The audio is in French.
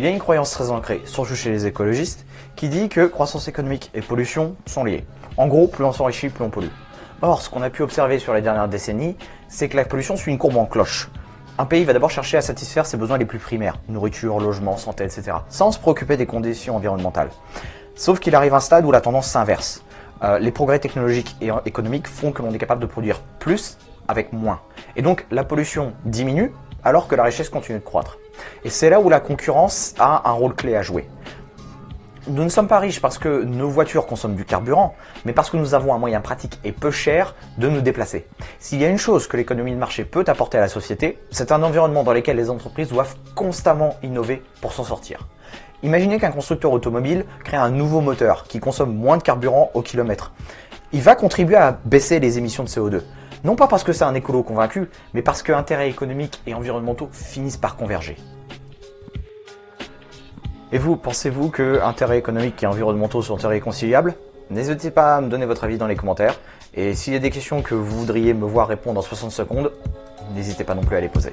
Il y a une croyance très ancrée, surtout chez les écologistes, qui dit que croissance économique et pollution sont liés. En gros, plus on s'enrichit, plus on pollue. Or, ce qu'on a pu observer sur les dernières décennies, c'est que la pollution suit une courbe en cloche. Un pays va d'abord chercher à satisfaire ses besoins les plus primaires, nourriture, logement, santé, etc., sans se préoccuper des conditions environnementales. Sauf qu'il arrive un stade où la tendance s'inverse. Euh, les progrès technologiques et économiques font que l'on est capable de produire plus avec moins. Et donc la pollution diminue alors que la richesse continue de croître. Et c'est là où la concurrence a un rôle clé à jouer. Nous ne sommes pas riches parce que nos voitures consomment du carburant, mais parce que nous avons un moyen pratique et peu cher de nous déplacer. S'il y a une chose que l'économie de marché peut apporter à la société, c'est un environnement dans lequel les entreprises doivent constamment innover pour s'en sortir. Imaginez qu'un constructeur automobile crée un nouveau moteur qui consomme moins de carburant au kilomètre. Il va contribuer à baisser les émissions de CO2. Non pas parce que c'est un écolo convaincu, mais parce que intérêts économiques et environnementaux finissent par converger. Et vous, pensez-vous que intérêts économiques et environnementaux sont irréconciliables? N'hésitez pas à me donner votre avis dans les commentaires. Et s'il y a des questions que vous voudriez me voir répondre en 60 secondes, n'hésitez pas non plus à les poser.